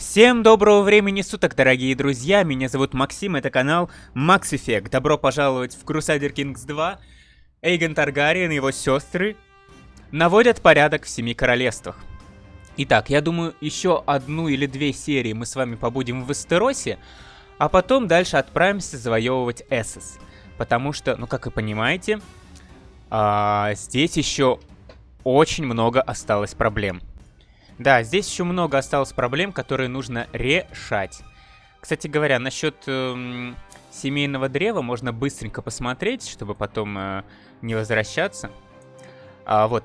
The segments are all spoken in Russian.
Всем доброго времени суток, дорогие друзья, меня зовут Максим, это канал Max Effect. Добро пожаловать в Crusader Kings 2. Эйген Таргариен и его сестры наводят порядок в Семи Королевствах. Итак, я думаю, еще одну или две серии мы с вами побудем в Эстеросе, а потом дальше отправимся завоевывать Эссес. Потому что, ну как вы понимаете, а, здесь еще очень много осталось проблем. Да, здесь еще много осталось проблем, которые нужно решать. Кстати говоря, насчет эм, семейного древа можно быстренько посмотреть, чтобы потом э, не возвращаться. А, вот,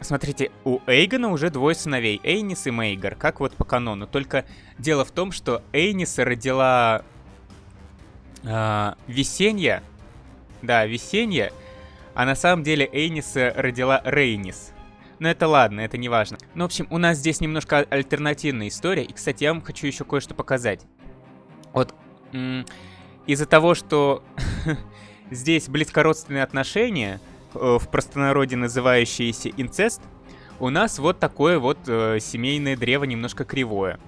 смотрите, у Эйгона уже двое сыновей, Эйнис и Мейгар, как вот по канону. Только дело в том, что Эйниса родила э, Весенья, да, Весенья, а на самом деле Эйниса родила Рейнис. Но это ладно, это не важно. Ну, в общем, у нас здесь немножко альтернативная история. И, кстати, я вам хочу еще кое-что показать. Вот, из-за того, что здесь близкородственные отношения, э, в простонародье называющиеся инцест, у нас вот такое вот э, семейное древо немножко кривое.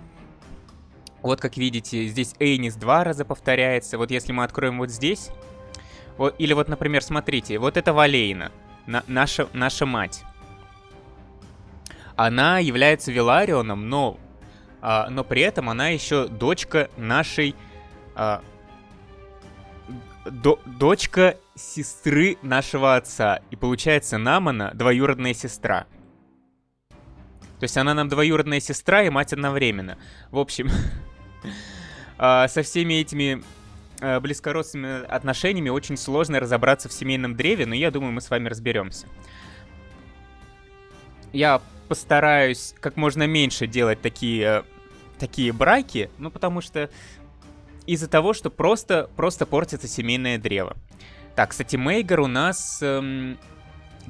Вот, как видите, здесь Эйнис два раза повторяется. Вот если мы откроем вот здесь... Или вот, например, смотрите, вот это Валейна, на, наша, наша мать она является Виларионом, но, а, но при этом она еще дочка нашей... А, до, дочка сестры нашего отца. И получается, Намана двоюродная сестра. То есть она нам двоюродная сестра и мать одновременно. В общем, а, со всеми этими а, близкородственными отношениями очень сложно разобраться в семейном древе, но я думаю, мы с вами разберемся. Я постараюсь как можно меньше делать такие, такие браки, ну потому что из-за того, что просто, просто портится семейное древо. Так, кстати, Мейгер у нас эм,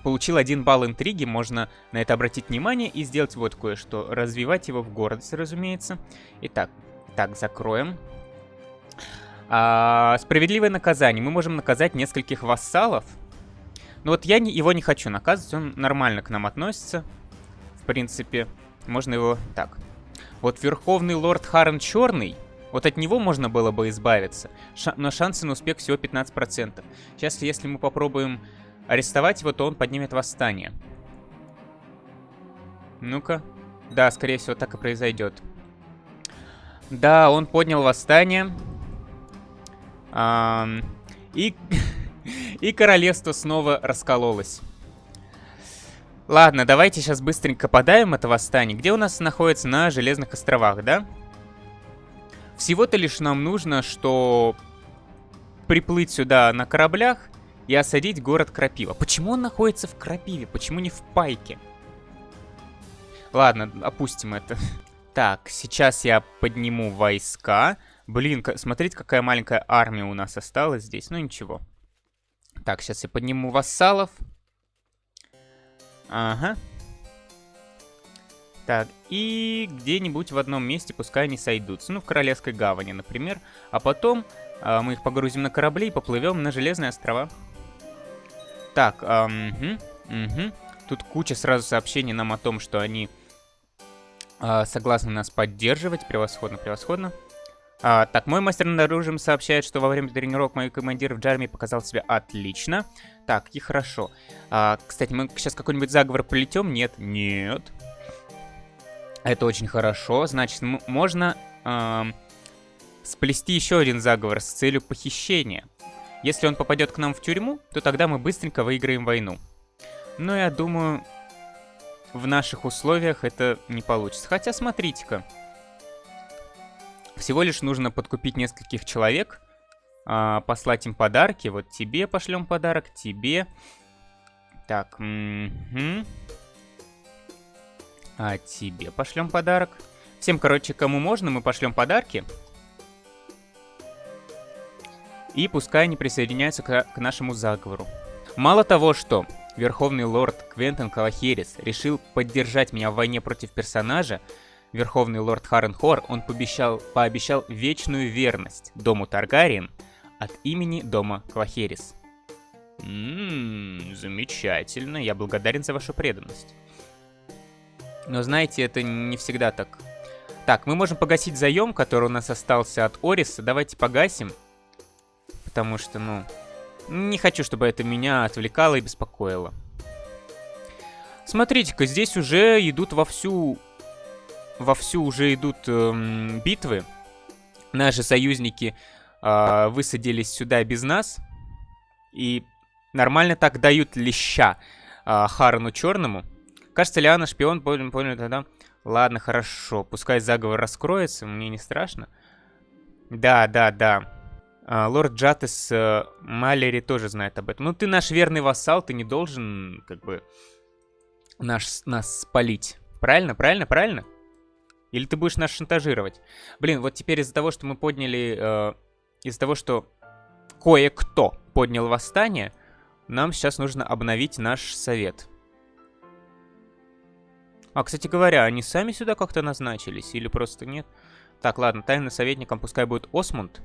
получил один балл интриги, можно на это обратить внимание и сделать вот кое-что. Развивать его в гордость, разумеется. Итак, так, закроем. А, справедливое наказание. Мы можем наказать нескольких вассалов. Но вот я не, его не хочу наказывать, он нормально к нам относится в принципе, можно его... Так. Вот Верховный Лорд Харен Черный, вот от него можно было бы избавиться, Ша но шансы на успех всего 15%. Сейчас, если мы попробуем арестовать его, то он поднимет восстание. Ну-ка. Да, скорее всего, так и произойдет. Да, он поднял восстание. А, и, и королевство снова раскололось. Ладно, давайте сейчас быстренько подаем это восстание. Где у нас находится? На Железных островах, да? Всего-то лишь нам нужно, что приплыть сюда на кораблях и осадить город Крапива. Почему он находится в Крапиве? Почему не в Пайке? Ладно, опустим это. Так, сейчас я подниму войска. Блин, смотрите, какая маленькая армия у нас осталась здесь. Ну, ничего. Так, сейчас я подниму вассалов. Ага. Так, и где-нибудь в одном месте пускай они сойдутся. Ну, в Королевской гавани, например. А потом э, мы их погрузим на корабли и поплывем на Железные острова. Так, угу, угу. Тут куча сразу сообщений нам о том, что они э, согласны нас поддерживать. Превосходно, превосходно. А, так, мой мастер над оружием сообщает, что во время тренировок мой командир в Джарме показал себя отлично. Так, и хорошо. А, кстати, мы сейчас какой-нибудь заговор полетем? Нет, нет. Это очень хорошо. Значит, можно э, сплести еще один заговор с целью похищения. Если он попадет к нам в тюрьму, то тогда мы быстренько выиграем войну. Но я думаю, в наших условиях это не получится. Хотя, смотрите-ка. Всего лишь нужно подкупить нескольких человек, а, послать им подарки. Вот тебе пошлем подарок, тебе. Так, угу. А тебе пошлем подарок. Всем, короче, кому можно, мы пошлем подарки. И пускай они присоединяются к, к нашему заговору. Мало того, что Верховный Лорд Квентон Калахерис решил поддержать меня в войне против персонажа, Верховный лорд Харенхор, он пообещал, пообещал вечную верность дому Таргариен от имени дома Квахерис. Ммм, замечательно, я благодарен за вашу преданность. Но знаете, это не всегда так. Так, мы можем погасить заем, который у нас остался от Ориса. Давайте погасим. Потому что, ну, не хочу, чтобы это меня отвлекало и беспокоило. Смотрите-ка, здесь уже идут вовсю... Вовсю уже идут эм, битвы. Наши союзники э, высадились сюда без нас. И нормально так дают леща э, Харану Черному. Кажется, Лиана шпион, понял, понял тогда. Ладно, хорошо. Пускай заговор раскроется, мне не страшно. Да, да, да. А, лорд Джатес э, Малери тоже знает об этом. Ну, ты наш верный вассал, ты не должен, как бы, наш, нас спалить. Правильно, правильно, правильно? Или ты будешь нас шантажировать? Блин, вот теперь из-за того, что мы подняли... Э, из-за того, что кое-кто поднял восстание, нам сейчас нужно обновить наш совет. А, кстати говоря, они сами сюда как-то назначились или просто нет? Так, ладно, тайным советником пускай будет Осмунд.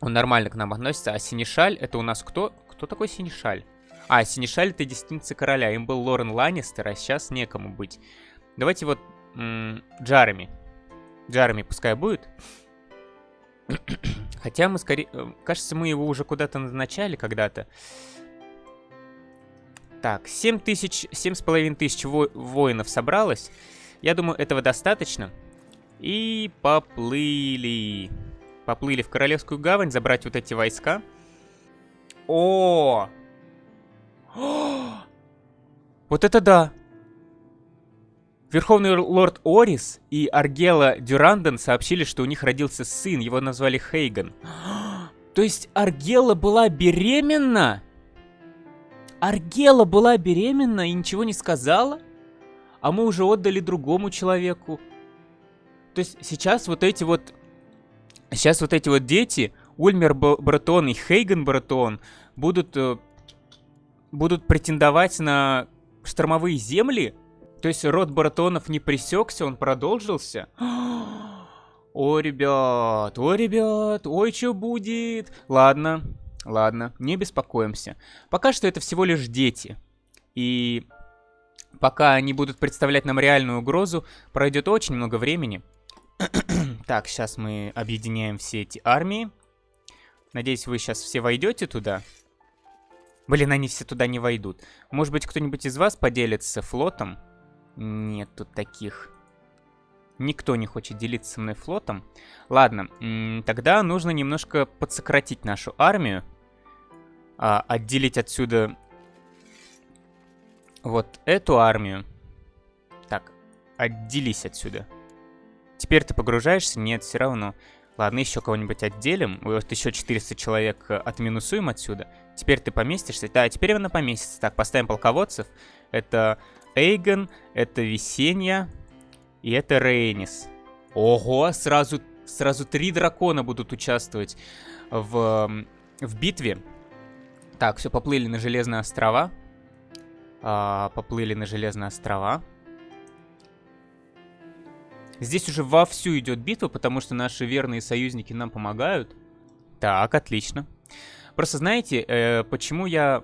Он нормально к нам относится. А Синишаль, это у нас кто? Кто такой Синишаль? А, Синишаль это десница короля. Им был Лорен Ланнистер, а сейчас некому быть. Давайте вот Джарами. Джарами пускай будет. Хотя мы скорее... Э, кажется, мы его уже куда-то назначали когда-то. Так, 7 тысяч, 7,5 тысяч во воинов собралось. Я думаю, этого достаточно. И поплыли. Поплыли в Королевскую гавань забрать вот эти войска. О! О! Вот это да! Верховный лорд Орис и Аргела Дюранден сообщили, что у них родился сын, его назвали Хейган. То есть Аргела была беременна? Аргела была беременна и ничего не сказала? А мы уже отдали другому человеку. То есть сейчас вот эти вот... Сейчас вот эти вот дети, Ульмер Братон и Хейген Братон, будут... Э, будут претендовать на штормовые земли? То есть род Братонов не пресекся, он продолжился? О, ребят, о, ребят, ой, что будет? Ладно, Ладно, не беспокоимся. Пока что это всего лишь дети. И пока они будут представлять нам реальную угрозу, пройдет очень много времени. так, сейчас мы объединяем все эти армии. Надеюсь, вы сейчас все войдете туда. Блин, они все туда не войдут. Может быть, кто-нибудь из вас поделится флотом? Нет тут таких. Никто не хочет делиться со мной флотом. Ладно, тогда нужно немножко подсократить нашу армию. А, отделить отсюда вот эту армию. Так, отделись отсюда. Теперь ты погружаешься? Нет, все равно. Ладно, еще кого-нибудь отделим. Вот еще 400 человек э, отминусуем отсюда. Теперь ты поместишься. Да, теперь она поместится. Так, поставим полководцев. Это Эйгон, это Весенья, и это Рейнис. Ого, сразу, сразу три дракона будут участвовать в, в битве. Так, все, поплыли на Железные острова. А, поплыли на Железные острова. Здесь уже вовсю идет битва, потому что наши верные союзники нам помогают. Так, отлично. Просто знаете, э, почему я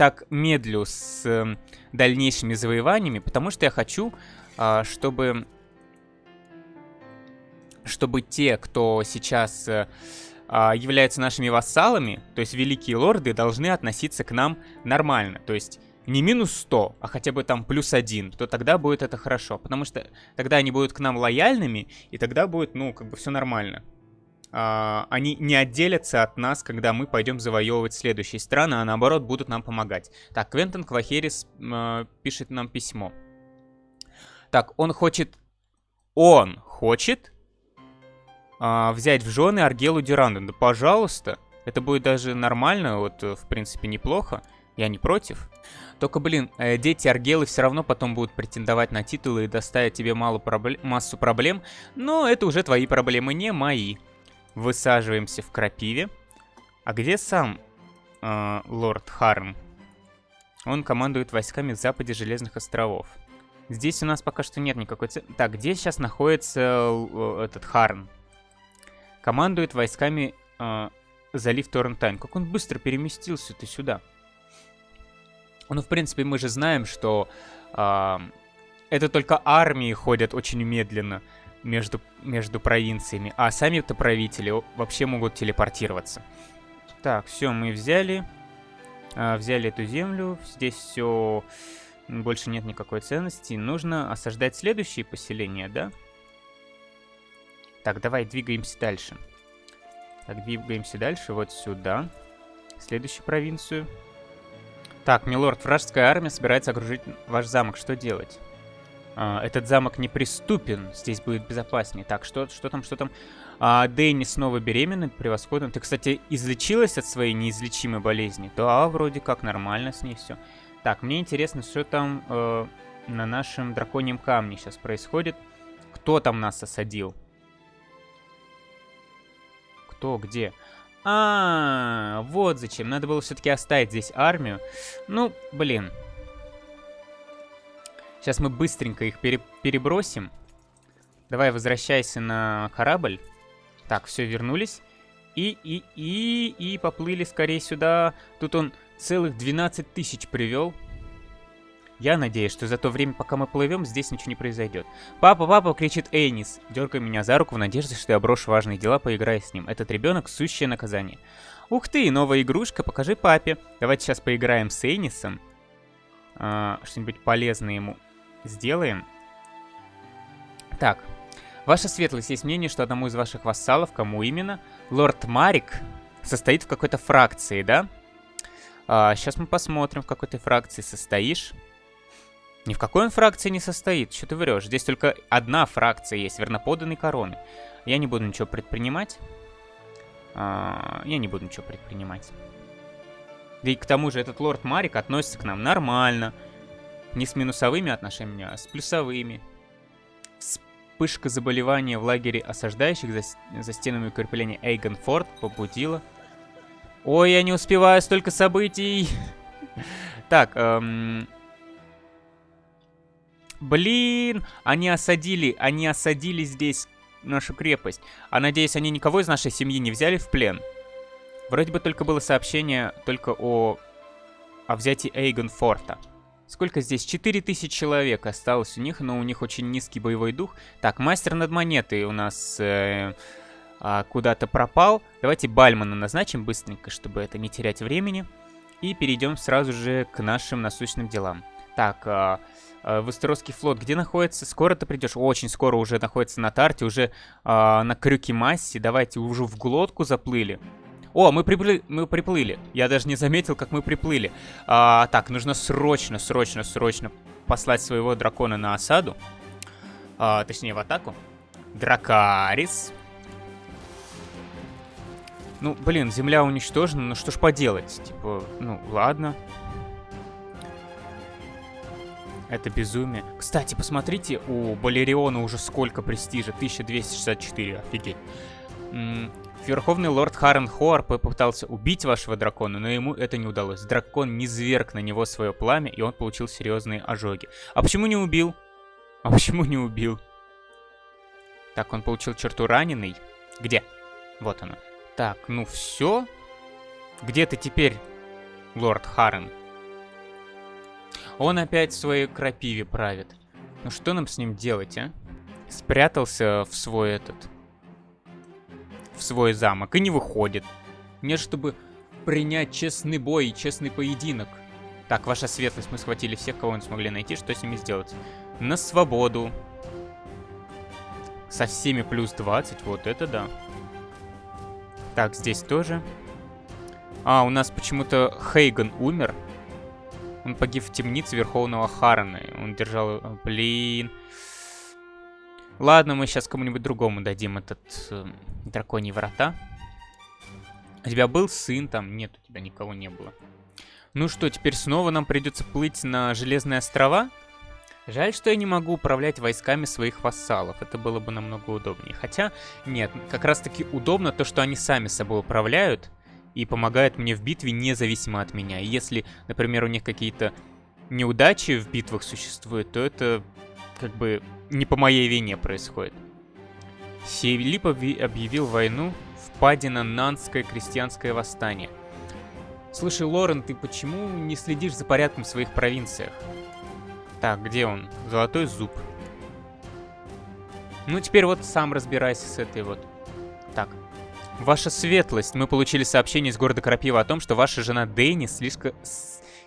так медлю с э, дальнейшими завоеваниями? Потому что я хочу а, чтобы, чтобы те, кто сейчас э, а, являются нашими вассалами, то есть великие лорды, должны относиться к нам нормально. То есть не минус 100, а хотя бы там плюс 1, то тогда будет это хорошо. Потому что тогда они будут к нам лояльными, и тогда будет, ну, как бы все нормально. Uh, они не отделятся от нас, когда мы пойдем завоевывать следующие страны, а наоборот будут нам помогать. Так, Квентон Квахерис uh, пишет нам письмо. Так, он хочет... Он хочет а, взять в жены Аргелу Дюранду. Да пожалуйста. Это будет даже нормально, вот, в принципе, неплохо. Я не против. Только, блин, э, дети Аргелы все равно потом будут претендовать на титулы и доставить тебе мало проблем, массу проблем. Но это уже твои проблемы, не мои. Высаживаемся в Крапиве. А где сам э, лорд Харм? Он командует войсками в западе Железных островов. Здесь у нас пока что нет никакой цели. Так, где сейчас находится э, этот Харн? Командует войсками э, залив Торрентайн. Как он быстро переместился-то сюда? Ну, в принципе, мы же знаем, что э, это только армии ходят очень медленно между, между провинциями, а сами-то правители вообще могут телепортироваться. Так, все, мы взяли. А, взяли эту землю. Здесь все... Больше нет никакой ценности. Нужно осаждать следующие поселения, да? Так, давай двигаемся дальше. Так, двигаемся дальше, вот сюда. Следующую провинцию. Так, милорд, вражеская армия собирается окружить ваш замок. Что делать? А, этот замок неприступен. Здесь будет безопаснее. Так, что, что там, что там? А, Дэнни снова беременна, превосходно. Ты, кстати, излечилась от своей неизлечимой болезни? Да, вроде как нормально с ней все. Так, мне интересно, что там э, на нашем драконьем камне сейчас происходит. Кто там нас осадил? Кто, где? А, -а, -а вот зачем. Надо было все-таки оставить здесь армию. Ну, блин. Сейчас мы быстренько их пере перебросим. Давай, возвращайся на корабль. Так, все, вернулись. И, и, и, и поплыли скорее сюда. Тут он целых 12 тысяч привел. Я надеюсь, что за то время, пока мы плывем, здесь ничего не произойдет. «Папа, папа!» — кричит Эйнис, дергая меня за руку в надежде, что я брошу важные дела, поиграя с ним. Этот ребенок — сущее наказание. «Ух ты, новая игрушка, покажи папе!» Давайте сейчас поиграем с Эйнисом. А, Что-нибудь полезное ему сделаем. Так, Ваша светлость, есть мнение, что одному из ваших вассалов, кому именно, лорд Марик, состоит в какой-то фракции, да? А, сейчас мы посмотрим, в какой ты фракции состоишь. Ни в какой он фракции не состоит, что ты врешь. Здесь только одна фракция есть, верноподанной короны. Я не буду ничего предпринимать. А, я не буду ничего предпринимать. Да и к тому же этот лорд Марик относится к нам нормально. Не с минусовыми отношениями, а с плюсовыми. Вспышка заболевания в лагере осаждающих за, за стенами укрепления Эйгонфорд побудила. Ой, я не успеваю, столько событий. Так, эм... Блин, они осадили, они осадили здесь нашу крепость. А надеюсь, они никого из нашей семьи не взяли в плен? Вроде бы только было сообщение только о, о взятии Эйгон-форта. Сколько здесь? 4000 человек осталось у них, но у них очень низкий боевой дух. Так, мастер над монетой у нас э, э, куда-то пропал. Давайте Бальмана назначим быстренько, чтобы это не терять времени. И перейдем сразу же к нашим насущным делам. Так, э, э, Вестеросский флот где находится? Скоро ты придешь? Очень скоро уже находится на Тарте, уже э, на Крюке Массе. Давайте уже в глотку заплыли. О, мы приплыли, мы приплыли. Я даже не заметил, как мы приплыли. А, так, нужно срочно, срочно, срочно послать своего дракона на осаду. А, точнее, в атаку. Дракарис. Ну, блин, земля уничтожена, ну что ж поделать? Типа, ну, ладно. Это безумие. Кстати, посмотрите, у Балериона уже сколько престижа. 1264, офигеть. Верховный лорд Харен Хоар попытался убить вашего дракона, но ему это не удалось. Дракон не зверг на него свое пламя, и он получил серьезные ожоги. А почему не убил? А почему не убил? Так, он получил черту раненый. Где? Вот она. Так, ну все. Где ты теперь, лорд Харен? Он опять в своей крапиве правит. Ну что нам с ним делать, а? Спрятался в свой этот... В свой замок и не выходит. Мне чтобы принять честный бой и честный поединок. Так, ваша светлость, мы схватили всех, кого мы смогли найти. Что с ними сделать? На свободу. Со всеми плюс 20, вот это да. Так, здесь тоже. А, у нас почему-то Хейган умер. Он погиб в темнице Верховного Харана. Он держал... Блин. Ладно, мы сейчас кому-нибудь другому дадим этот э, драконий врата. У тебя был сын там? Нет, у тебя никого не было. Ну что, теперь снова нам придется плыть на Железные острова? Жаль, что я не могу управлять войсками своих вассалов. Это было бы намного удобнее. Хотя, нет, как раз таки удобно то, что они сами собой управляют и помогают мне в битве независимо от меня. Если, например, у них какие-то неудачи в битвах существуют, то это как бы не по моей вине происходит. Филипп объявил войну впадина Нанское крестьянское восстание. Слушай, Лорен, ты почему не следишь за порядком в своих провинциях? Так, где он? Золотой зуб. Ну, теперь вот сам разбирайся с этой вот. Так. Ваша светлость, мы получили сообщение из города Крапива о том, что ваша жена Дэйни слишком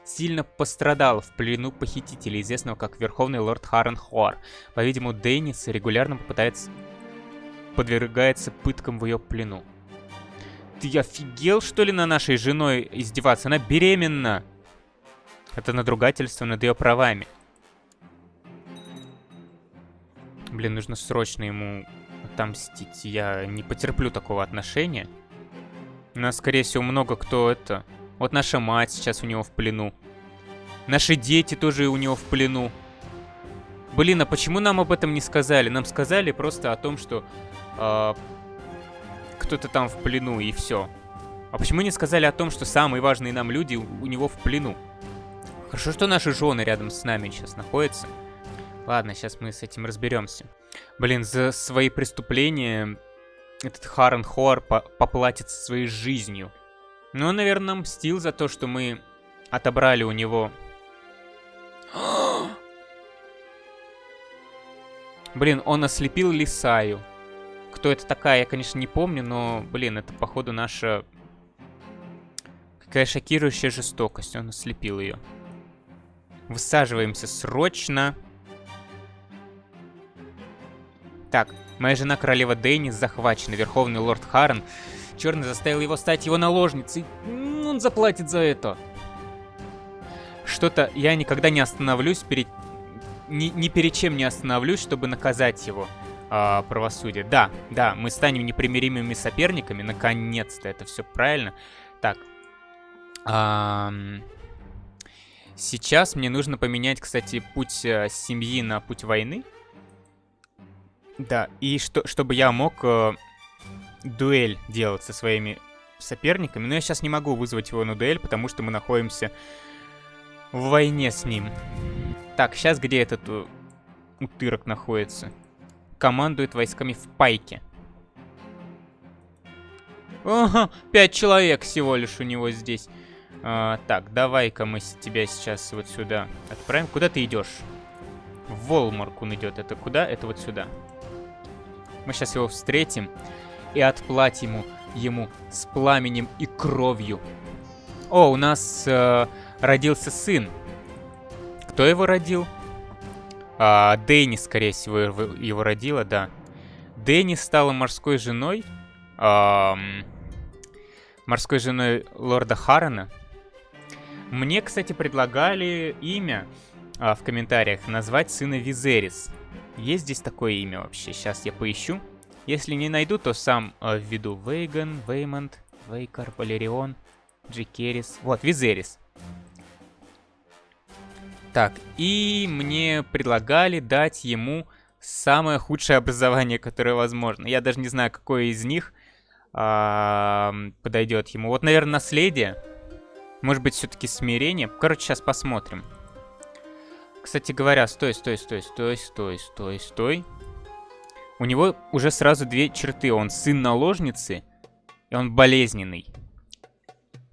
сильно пострадала в плену похитителя, известного как Верховный Лорд Харрен Хуар. По-видимому, Дейнис регулярно попытается... подвергается пыткам в ее плену. Ты офигел, что ли, на нашей женой издеваться? Она беременна! Это надругательство над ее правами. Блин, нужно срочно ему отомстить. Я не потерплю такого отношения. У нас, скорее всего, много кто это... Вот наша мать сейчас у него в плену. Наши дети тоже у него в плену. Блин, а почему нам об этом не сказали? Нам сказали просто о том, что э, кто-то там в плену и все. А почему не сказали о том, что самые важные нам люди у, него в плену? Хорошо, что наши жены рядом с нами сейчас находятся. Ладно, сейчас мы с этим разберемся. Блин, за свои преступления этот Харен Хор по поплатится своей жизнью. Ну, он, наверное, мстил за то, что мы отобрали у него... Блин, он ослепил Лисаю. Кто это такая, я, конечно, не помню, но, блин, это, походу, наша... Какая шокирующая жестокость. Он ослепил ее. Высаживаемся срочно. Так, моя жена королева Дейнис захвачена. Верховный лорд Харрен Черный заставил его стать его наложницей. Он заплатит за это. Что-то я никогда не остановлюсь перед... Ни, ни перед чем не остановлюсь, чтобы наказать его э, правосудие. Да, да, мы станем непримиримыми соперниками. Наконец-то, это все правильно. Так. Эм... Сейчас мне нужно поменять, кстати, путь э, семьи на путь войны. Да, и что, чтобы я мог э, дуэль делать со своими соперниками. Но я сейчас не могу вызвать его на дуэль, потому что мы находимся в войне с ним. Так, сейчас где этот uh, утырок находится? Командует войсками в пайке. Ага, пять человек всего лишь у него здесь. А, так, давай-ка мы тебя сейчас вот сюда отправим. Куда ты идешь? В Волмарк он идет. Это куда? Это вот сюда. Мы сейчас его встретим и отплатим ему, ему с пламенем и кровью. О, у нас э, родился сын. Кто его родил? А, Дэнни, скорее всего, его родила, да. Дэнни стала морской женой. А, морской женой лорда Харрена. Мне, кстати, предлагали имя а, в комментариях назвать сына Визерис. Есть здесь такое имя вообще? Сейчас я поищу. Если не найду, то сам э, введу Вейган, Веймонт, Вейкар, Валерион, Джикерис. Вот, Визерис. Так, и мне предлагали дать ему самое худшее образование, которое возможно. Я даже не знаю, какое из них э, подойдет ему. Вот, наверное, наследие. Может быть, все-таки смирение. Короче, сейчас посмотрим. Кстати говоря, стой, стой, стой, стой, стой, стой, стой. У него уже сразу две черты. Он сын наложницы, и он болезненный.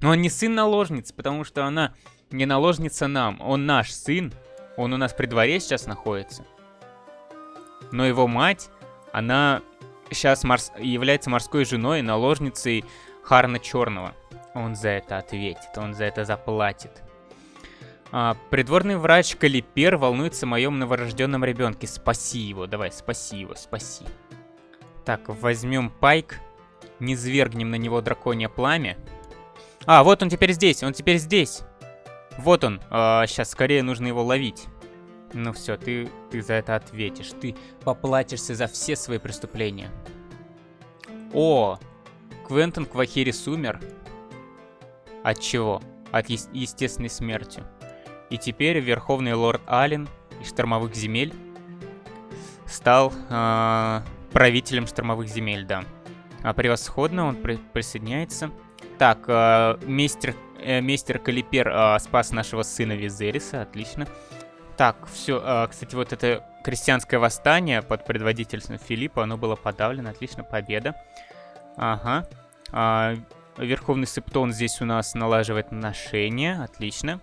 Но он не сын наложницы, потому что она не наложница нам. Он наш сын. Он у нас при дворе сейчас находится. Но его мать, она сейчас морс... является морской женой, наложницей Харна Черного. Он за это ответит, он за это заплатит. А, придворный врач Калипер волнуется о моем новорожденном ребенке. Спаси его, давай, спаси его, спаси. Так, возьмем пайк, не звергнем на него драконье пламя. А, вот он теперь здесь, он теперь здесь. Вот он, а, сейчас скорее нужно его ловить. Ну все, ты, ты за это ответишь. Ты поплатишься за все свои преступления. О, Квентон Квахирис умер. От чего? От е естественной смертью. И теперь Верховный Лорд Ален из Штормовых Земель стал э, правителем Штормовых Земель, да. А превосходно, он при присоединяется. Так, э, мистер, э, мистер Калипер э, спас нашего сына Визериса, отлично. Так, все, э, кстати, вот это крестьянское восстание под предводительством Филиппа, оно было подавлено, отлично, победа. Ага. А, Верховный Септон здесь у нас налаживает отношения, отлично.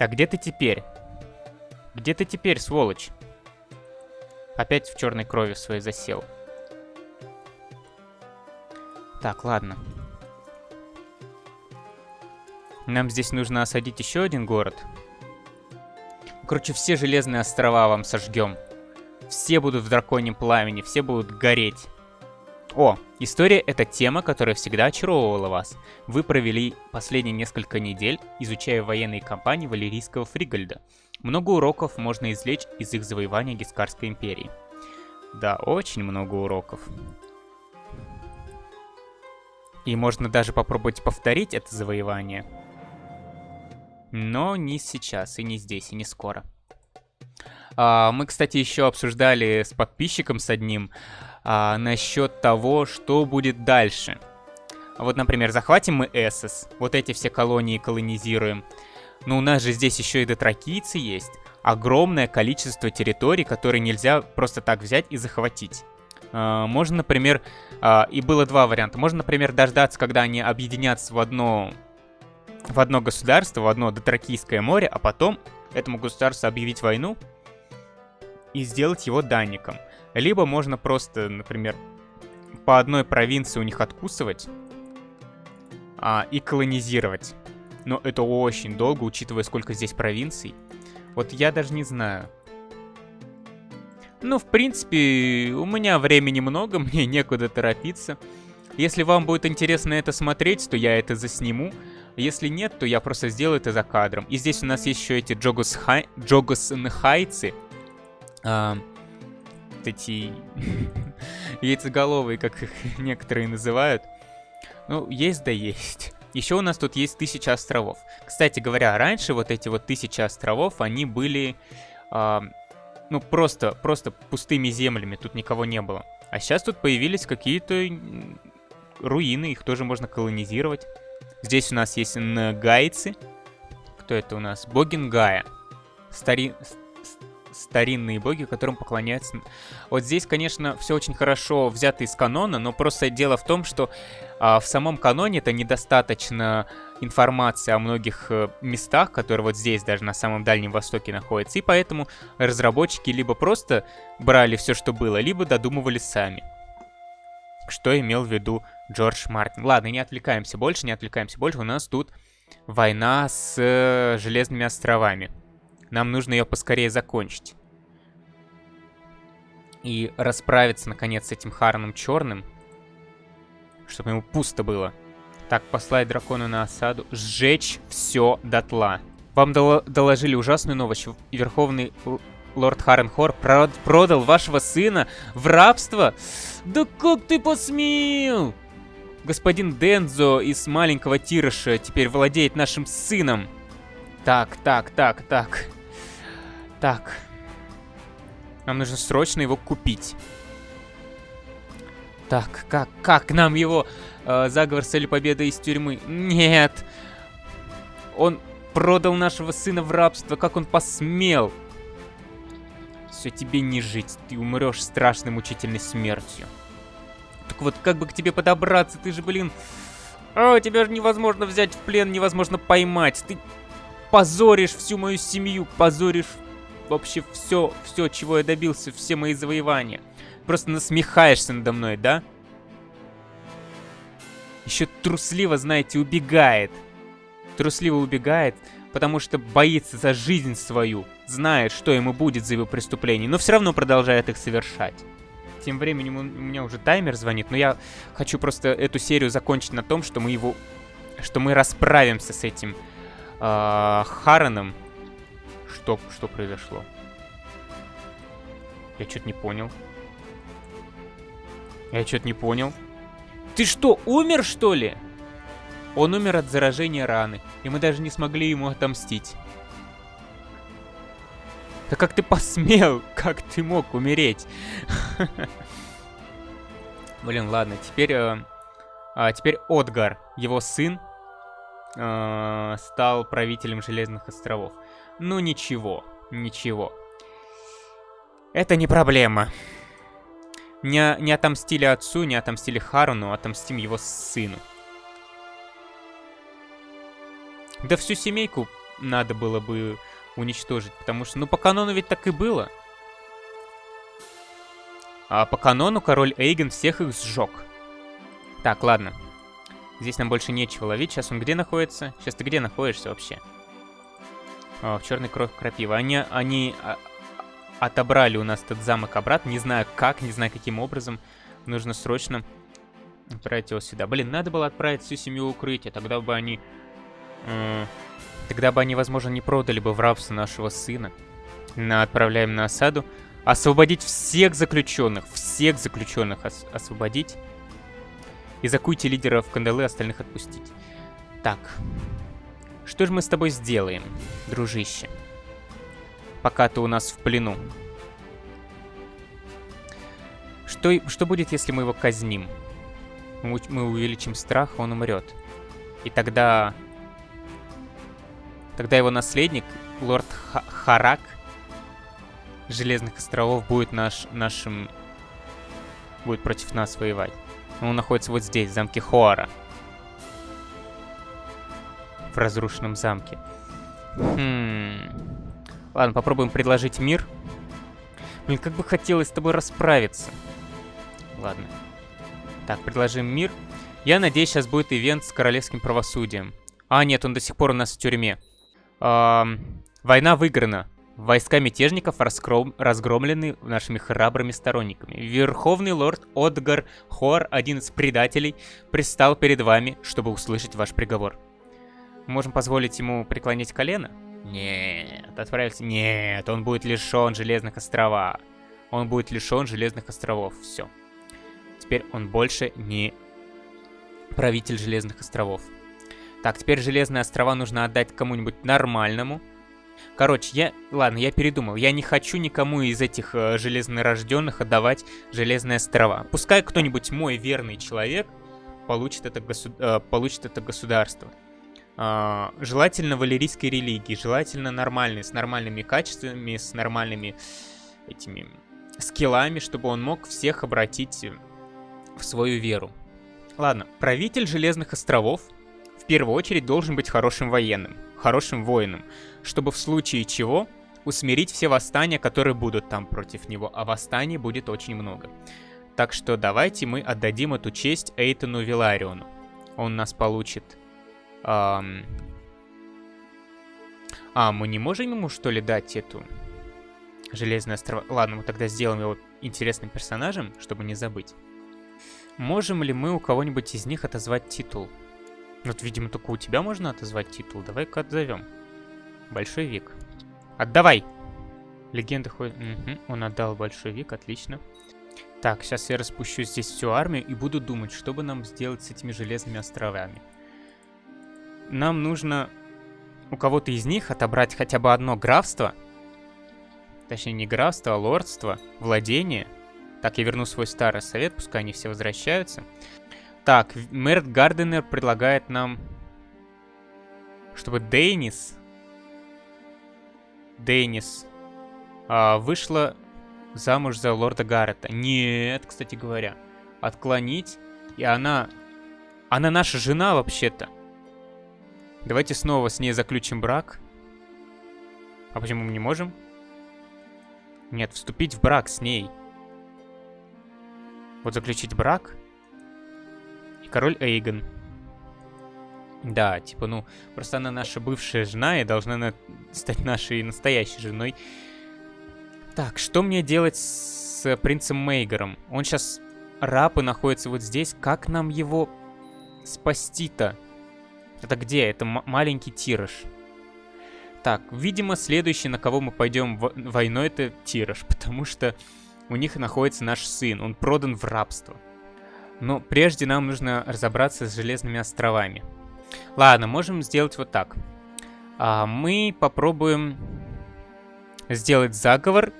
Так, где ты теперь? Где ты теперь, сволочь? Опять в черной крови своей засел. Так, ладно. Нам здесь нужно осадить еще один город. Короче, все железные острова вам сожгем. Все будут в драконьем пламени, все будут гореть. О, история — это тема, которая всегда очаровывала вас. Вы провели последние несколько недель, изучая военные кампании Валерийского Фригальда. Много уроков можно извлечь из их завоевания Гискарской империи. Да, очень много уроков. И можно даже попробовать повторить это завоевание. Но не сейчас, и не здесь, и не скоро. А, мы, кстати, еще обсуждали с подписчиком с одним а, насчет того, что будет дальше. Вот, например, захватим мы Эссес, вот эти все колонии колонизируем. Но у нас же здесь еще и дотракийцы есть. Огромное количество территорий, которые нельзя просто так взять и захватить. А, можно, например, а, и было два варианта. Можно, например, дождаться, когда они объединятся в одно, в одно государство, в одно Дотракийское море, а потом этому государству объявить войну и сделать его данником. Либо можно просто, например, по одной провинции у них откусывать а, и колонизировать. Но это очень долго, учитывая, сколько здесь провинций. Вот я даже не знаю. Ну, в принципе, у меня времени много, мне некуда торопиться. Если вам будет интересно это смотреть, то я это засниму. Если нет, то я просто сделаю это за кадром. И здесь у нас еще эти Джогос, Хай... Джогос Нхайцы. А, вот эти яйцеголовые, как их некоторые называют. Ну, есть да есть. Еще у нас тут есть тысяча островов. Кстати говоря, раньше вот эти вот тысячи островов, они были, э, ну, просто, просто пустыми землями, тут никого не было. А сейчас тут появились какие-то руины, их тоже можно колонизировать. Здесь у нас есть нгайцы. Кто это у нас? Богингая. Стари старинные боги, которым поклоняются. Вот здесь, конечно, все очень хорошо взято из канона, но просто дело в том, что а, в самом каноне это недостаточно информации о многих э, местах, которые вот здесь, даже на самом Дальнем Востоке находятся, и поэтому разработчики либо просто брали все, что было, либо додумывали сами. Что имел в виду Джордж Мартин. Ладно, не отвлекаемся больше, не отвлекаемся больше. У нас тут война с э, Железными островами. Нам нужно ее поскорее закончить. И расправиться, наконец, с этим Хараном Черным. Чтобы ему пусто было. Так, послать дракона на осаду. Сжечь все дотла. Вам дол доложили ужасную новость. Верховный лорд Харенхор прод продал вашего сына в рабство? Да как ты посмел? Господин Дензо из маленького Тирыша теперь владеет нашим сыном. Так, так, так, так. Так. Нам нужно срочно его купить. Так, как, как нам его... Э, заговор с целью победы из тюрьмы? Нет. Он продал нашего сына в рабство. Как он посмел? Все, тебе не жить. Ты умрешь страшной мучительной смертью. Так вот, как бы к тебе подобраться? Ты же, блин... О, тебя же невозможно взять в плен, невозможно поймать. Ты позоришь всю мою семью, позоришь вообще все, все, чего я добился, все мои завоевания. Просто насмехаешься надо мной, да? Еще трусливо, знаете, убегает. Трусливо убегает, потому что боится за жизнь свою, знает, что ему будет за его преступление, но все равно продолжает их совершать. Тем временем у меня уже таймер звонит, но я хочу просто эту серию закончить на том, что мы его... Что мы расправимся с этим э, Хараном, что, что произошло? Я что-то не понял. Я что-то не понял. Ты что, умер, что ли? Он умер от заражения раны, и мы даже не смогли ему отомстить. Да как ты посмел? Как ты мог умереть? Блин, ладно, теперь... Э, а, теперь Отгар, его сын, э, стал правителем Железных островов. Ну ничего, ничего. Это не проблема. Не, не отомстили отцу, не отомстили Харуну, отомстим его сыну. Да всю семейку надо было бы уничтожить. Потому что, ну, по канону ведь так и было. А по канону король Эйген всех их сжег. Так, ладно. Здесь нам больше нечего ловить. Сейчас он где находится? Сейчас ты где находишься вообще? О, в черный кровь крапива. Они, они а, отобрали у нас этот замок обратно. Не знаю как, не знаю каким образом. Нужно срочно отправить его сюда. Блин, надо было отправить всю семью в укрытие. Тогда бы они... Э, тогда бы они, возможно, не продали бы в рабство нашего сына. На, отправляем на осаду. Освободить всех заключенных. Всех заключенных ос освободить. И закуйте лидеров кандалы, остальных отпустить. Так. Что же мы с тобой сделаем, дружище? Пока ты у нас в плену. Что, что будет, если мы его казним? Мы, увеличим страх, он умрет. И тогда... Тогда его наследник, лорд Х Харак Железных островов, будет наш, нашим... Будет против нас воевать. Он находится вот здесь, в замке Хоара. В разрушенном замке. Хм... Ладно, попробуем предложить мир. Блин, как бы хотелось с тобой расправиться. Ладно. Так, предложим мир. Я надеюсь, сейчас будет ивент с королевским правосудием. А, нет, он до сих пор у нас в тюрьме. Эм, война выиграна. Войска мятежников разгром... разгромлены нашими храбрыми сторонниками. Верховный лорд Отгар Хор, один из предателей, пристал перед вами, чтобы услышать ваш приговор. Можем позволить ему преклонить колено? Нет, отправился. Нет, он будет лишен Железных островов. Он будет лишен Железных островов. Все. Теперь он больше не правитель Железных островов. Так, теперь Железные острова нужно отдать кому-нибудь нормальному. Короче, я... Ладно, я передумал. Я не хочу никому из этих э, железнорожденных отдавать Железные острова. Пускай кто-нибудь мой верный человек получит это, госу... э, получит это государство. Э, желательно валерийской религии, желательно нормальной, с нормальными качествами, с нормальными этими скиллами, чтобы он мог всех обратить в свою веру. Ладно, правитель Железных островов в первую очередь должен быть хорошим военным, хорошим воином, чтобы в случае чего усмирить все восстания, которые будут там против него, а восстаний будет очень много. Так что давайте мы отдадим эту честь Эйтону Вилариону. Он нас получит... Эм... А, мы не можем ему что ли дать эту... Железные острова... Ладно, мы тогда сделаем его интересным персонажем, чтобы не забыть. Можем ли мы у кого-нибудь из них отозвать титул? Вот, видимо, только у тебя можно отозвать титул. Давай-ка отзовем. Большой век. Отдавай! Легенда ходит... Угу, он отдал большой век, отлично. Так, сейчас я распущу здесь всю армию и буду думать, что бы нам сделать с этими железными островами. Нам нужно у кого-то из них отобрать хотя бы одно графство. Точнее, не графство, а лордство, владение – так, я верну свой старый совет, пускай они все возвращаются. Так, Мэрт Гарденер предлагает нам, чтобы Дейнис... Дейнис а, вышла замуж за лорда Гаррета. Нет, кстати говоря. Отклонить. И она... Она наша жена вообще-то. Давайте снова с ней заключим брак. А почему мы не можем? Нет, вступить в брак с ней. Вот заключить брак. И король Эйгон. Да, типа, ну, просто она наша бывшая жена и должна на... стать нашей настоящей женой. Так, что мне делать с принцем Мейгером? Он сейчас раб и находится вот здесь. Как нам его спасти-то? Это где? Это маленький тираж. Так, видимо, следующий, на кого мы пойдем войной, это тираж, потому что у них находится наш сын, он продан в рабство. Но прежде нам нужно разобраться с Железными островами. Ладно, можем сделать вот так. А, мы попробуем сделать заговор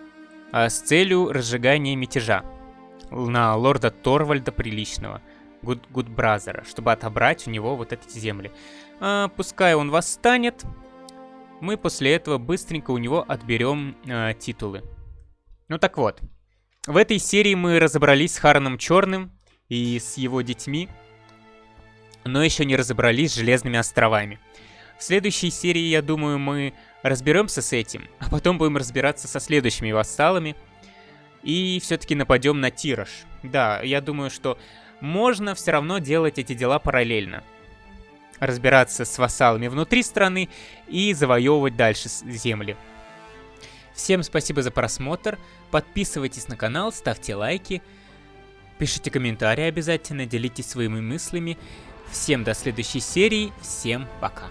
а, с целью разжигания мятежа на лорда Торвальда Приличного, Гуд Гудбразера, чтобы отобрать у него вот эти земли. А, пускай он восстанет, мы после этого быстренько у него отберем а, титулы. Ну так вот, в этой серии мы разобрались с Хараном Черным и с его детьми, но еще не разобрались с Железными островами. В следующей серии, я думаю, мы разберемся с этим, а потом будем разбираться со следующими вассалами. И все-таки нападем на Тираж. Да, я думаю, что можно все равно делать эти дела параллельно. Разбираться с вассалами внутри страны и завоевывать дальше земли. Всем спасибо за просмотр, подписывайтесь на канал, ставьте лайки, пишите комментарии обязательно, делитесь своими мыслями. Всем до следующей серии, всем пока.